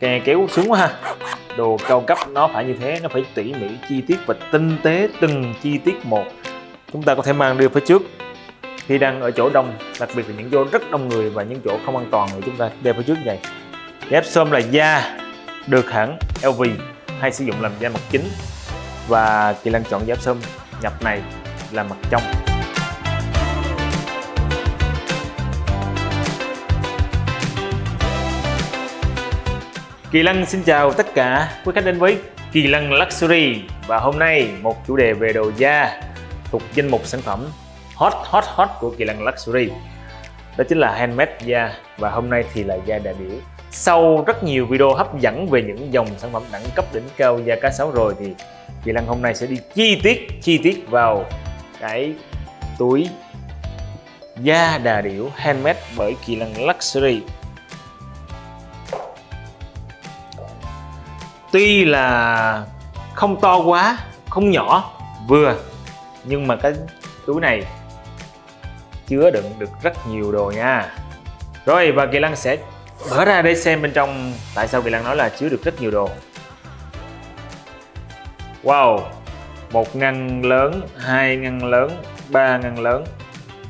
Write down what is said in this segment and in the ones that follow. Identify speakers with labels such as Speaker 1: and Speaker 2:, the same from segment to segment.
Speaker 1: kè kéo sướng quá ha. Đồ cao cấp nó phải như thế, nó phải tỉ mỉ chi tiết và tinh tế từng chi tiết một. Chúng ta có thể mang đi phía trước. Khi đang ở chỗ đông, đặc biệt là những chỗ rất đông người và những chỗ không an toàn thì chúng ta đeo phía trước vậy. Ghép xôm là da, được hãng LV hay sử dụng làm da mặt chính. Và Kỳ lan chọn giáp xôm nhập này là mặt trong. Kỳ Lân xin chào tất cả quý khách đến với Kỳ Lân Luxury. Và hôm nay một chủ đề về đồ da thuộc danh mục sản phẩm hot hot hot của Kỳ Lân Luxury. Đó chính là handmade da. Và hôm nay thì là da đà điểu sau rất nhiều video hấp dẫn về những dòng sản phẩm đẳng cấp đỉnh cao da cá sấu rồi thì Kỳ Lân hôm nay sẽ đi chi tiết chi tiết vào cái túi da đà điểu handmade bởi Kỳ Lân Luxury. Tuy là không to quá, không nhỏ, vừa, nhưng mà cái túi này chứa đựng được rất nhiều đồ nha. Rồi, và Kỳ Lân sẽ mở ra để xem bên trong tại sao Kỳ Lân nói là chứa được rất nhiều đồ. Wow, một ngăn lớn, hai ngăn lớn, ba ngăn lớn.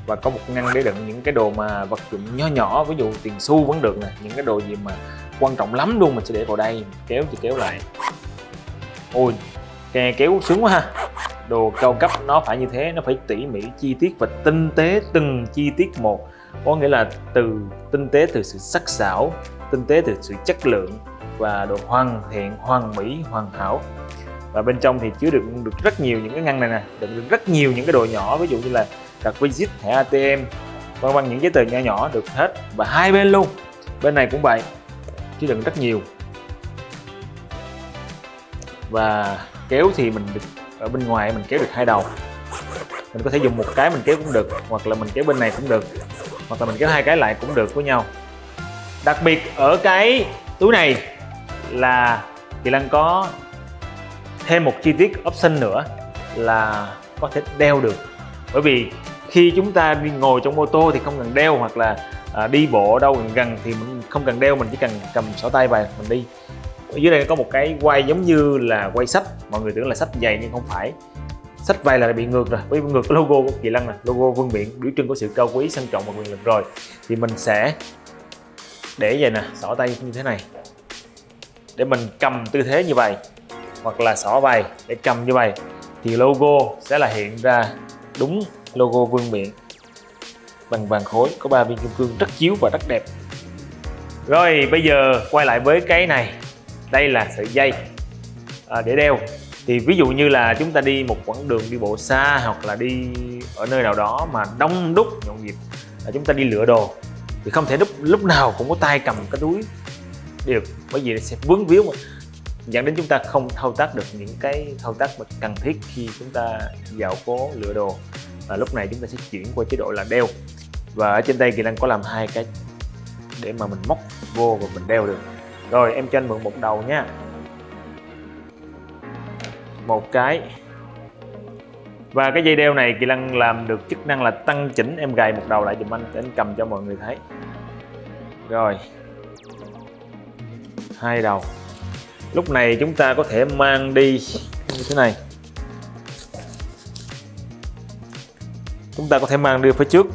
Speaker 1: Và có một ngăn để đựng những cái đồ mà vật dụng nhỏ nhỏ, ví dụ tiền xu vẫn được nè, những cái đồ gì mà quan trọng lắm luôn mình sẽ để vào đây, kéo thì kéo lại. Ôi, kè kéo sướng quá ha. Đồ cao cấp nó phải như thế, nó phải tỉ mỉ chi tiết và tinh tế từng chi tiết một. Có nghĩa là từ tinh tế từ sự sắc sảo, tinh tế từ sự chất lượng và đồ hoàn thiện, hoàn mỹ, hoàn hảo. Và bên trong thì chứa được được rất nhiều những cái ngăn này nè, đựng được rất nhiều những cái đồ nhỏ, ví dụ như là card visit, thẻ ATM vân vân, những giấy tờ nhỏ nhỏ được hết và hai bên luôn. Bên này cũng vậy chứ đừng rất nhiều. Và kéo thì mình được ở bên ngoài mình kéo được hai đầu. Mình có thể dùng một cái mình kéo cũng được, hoặc là mình kéo bên này cũng được, hoặc là mình kéo hai cái lại cũng được với nhau. Đặc biệt ở cái túi này là Kỳ Lân có thêm một chi tiết option nữa là có thể đeo được. Bởi vì khi chúng ta đi ngồi trong ô tô thì không cần đeo, hoặc là à, đi bộ đâu gần gần thì mình không cần đeo mình chỉ cần cầm sổ tay và mình đi. Ở dưới đây có một cái quay giống như là quay sách mọi người tưởng là sách dày nhưng không phải. Sách vay là bị ngược rồi với ngược logo của kỳ lân này logo vương miện biểu trưng của sự cao quý sang trọng và quyền lực rồi. Thì mình sẽ để vậy nè xỏ tay như thế này. Để mình cầm tư thế như vậy hoặc là xỏ bài để cầm như vậy thì logo sẽ là hiện ra đúng logo vương miện bằng vàng khối có ba viên kim cương rất chiếu và rất đẹp. Rồi bây giờ quay lại với cái này. Đây là sợi dây à, để đeo. Thì ví dụ như là chúng ta đi một quãng đường đi bộ xa hoặc là đi ở nơi nào đó mà đông đúc nhộn nhịp là chúng ta đi lựa đồ thì không thể lúc lúc nào cũng có tay cầm cái túi được. Bởi vì nó sẽ vướng víu mà. Dẫn đến chúng ta không thao tác được những cái thao tác mà cần thiết khi chúng ta dạo phố lựa đồ. Và lúc này chúng ta sẽ chuyển qua chế độ là đeo và ở trên đây kỳ lân có làm hai cái để mà mình móc vô và mình đeo được. Rồi, em cho anh mượn một đầu nha. Một cái. Và cái dây đeo này kỳ lân làm được chức năng là tăng chỉnh. Em gài một đầu lại dùm anh để anh cầm cho mọi người thấy. Rồi. Hai đầu. Lúc này chúng ta có thể mang đi như thế này. Chúng ta có thể mang đi phía trước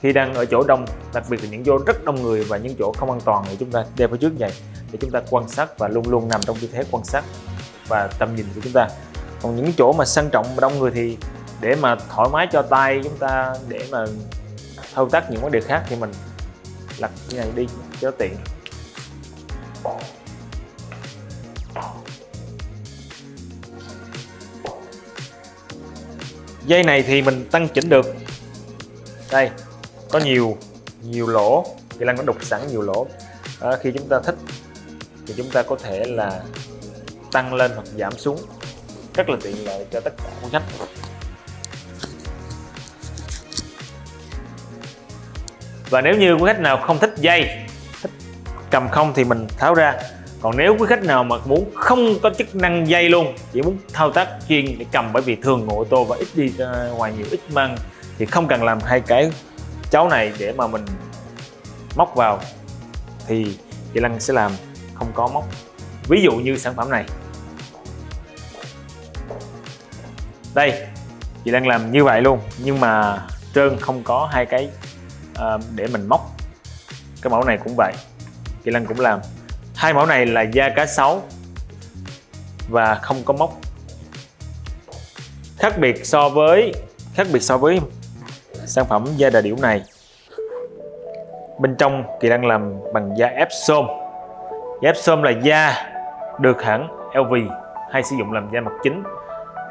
Speaker 1: khi đang ở chỗ đông, đặc biệt là những chỗ rất đông người và những chỗ không an toàn thì chúng ta đeo phía trước vậy để chúng ta quan sát và luôn luôn nằm trong tư thế quan sát và tầm nhìn của chúng ta. Còn những chỗ mà sang trọng và đông người thì để mà thoải mái cho tay chúng ta, để mà thao tác những vấn đề khác thì mình lật như này đi cho tiện. Dây này thì mình tăng chỉnh được. Đây có nhiều nhiều lỗ. Thì Lan có đục sẵn nhiều lỗ. À, khi chúng ta thích thì chúng ta có thể là tăng lên hoặc giảm xuống. Rất là tiện lợi cho tất cả quý khách. Và nếu như quý khách nào không thích dây thích cầm không thì mình tháo ra. Còn nếu quý khách nào mà muốn không có chức năng dây luôn chỉ muốn thao tác chuyên để cầm bởi vì thường ngồi ô tô và ít đi ra ngoài nhiều ít mang thì không cần làm hai cái cháu này để mà mình móc vào thì chị Lăng sẽ làm không có móc. Ví dụ như sản phẩm này. Đây chị đang làm như vậy luôn nhưng mà trơn không có hai cái uh, để mình móc. Cái mẫu này cũng vậy. Chị Lăng cũng làm. Hai mẫu này là da cá sấu và không có móc. Khác biệt so với khác biệt so với sản phẩm da đà điểu này. Bên trong kỳ đang làm bằng da Epsom da Epsom là da được hãng LV hay sử dụng làm da mặt chính.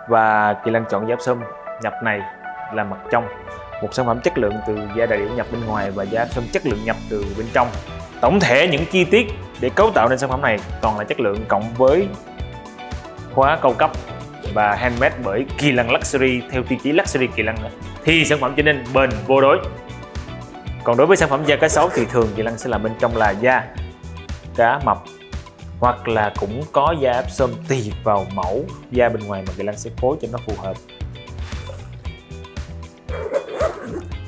Speaker 1: Và kỳ lân chọn da Epsom nhập này là mặt trong. Một sản phẩm chất lượng từ da đà điểu nhập bên ngoài và da Epsom chất lượng nhập từ bên trong. Tổng thể những chi tiết để cấu tạo nên sản phẩm này toàn là chất lượng cộng với khóa cao cấp và handmade bởi Kỳ Lân Luxury theo tiêu chí Luxury Kỳ Lân thì sản phẩm trở nên bền vô đối. Còn đối với sản phẩm da cá sấu thì thường chị Lăng sẽ làm bên trong là da cá mập hoặc là cũng có da áp sơm tùy vào mẫu da bên ngoài mà chị Lăng sẽ phối cho nó phù hợp.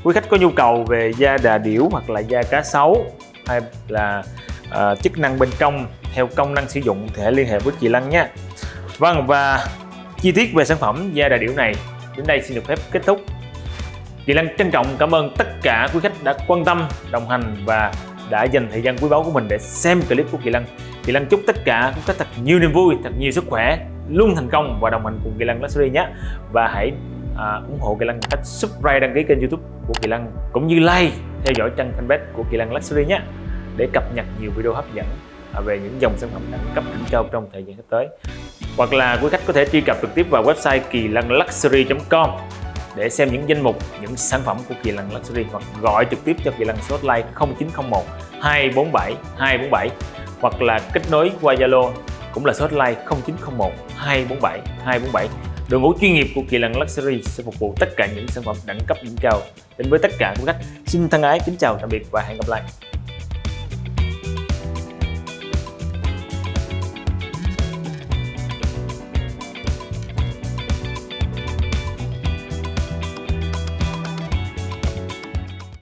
Speaker 1: Quý khách có nhu cầu về da đà điểu hoặc là da cá sấu hay là uh, chức năng bên trong theo công năng sử dụng thì hãy liên hệ với chị Lăng nhé Vâng và chi tiết về sản phẩm da đà điểu này đến đây xin được phép kết thúc. Chị Lan trân trọng cảm ơn tất cả quý khách đã quan tâm, đồng hành và đã dành thời gian quý báu của mình để xem clip của Kỳ Lân. Kỳ Lân chúc tất cả quý khách thật nhiều niềm vui, thật nhiều sức khỏe, luôn thành công và đồng hành cùng Kỳ Lân Luxury nhé. Và hãy à, ủng hộ Kỳ Lân cách subscribe đăng ký kênh YouTube của Kỳ Lân cũng như like theo dõi trang fanpage của Kỳ Lân Luxury nhé để cập nhật nhiều video hấp dẫn à, về những dòng sản phẩm đẳng cấp đỉnh cao trong thời gian sắp tới hoặc là quý khách có thể truy cập trực tiếp vào website kỳ lân luxury.com để xem những danh mục, những sản phẩm của Kỳ Lân Luxury hoặc gọi trực tiếp cho Kỳ Lân số hotline 0901 247 247 hoặc là kết nối qua Zalo cũng là số hotline 0901 247 247 Đội ngũ chuyên nghiệp của Kỳ Lân Luxury sẽ phục vụ tất cả những sản phẩm đẳng cấp đỉnh cao đến với tất cả quý khách. Xin thân ái kính chào tạm biệt và hẹn gặp lại.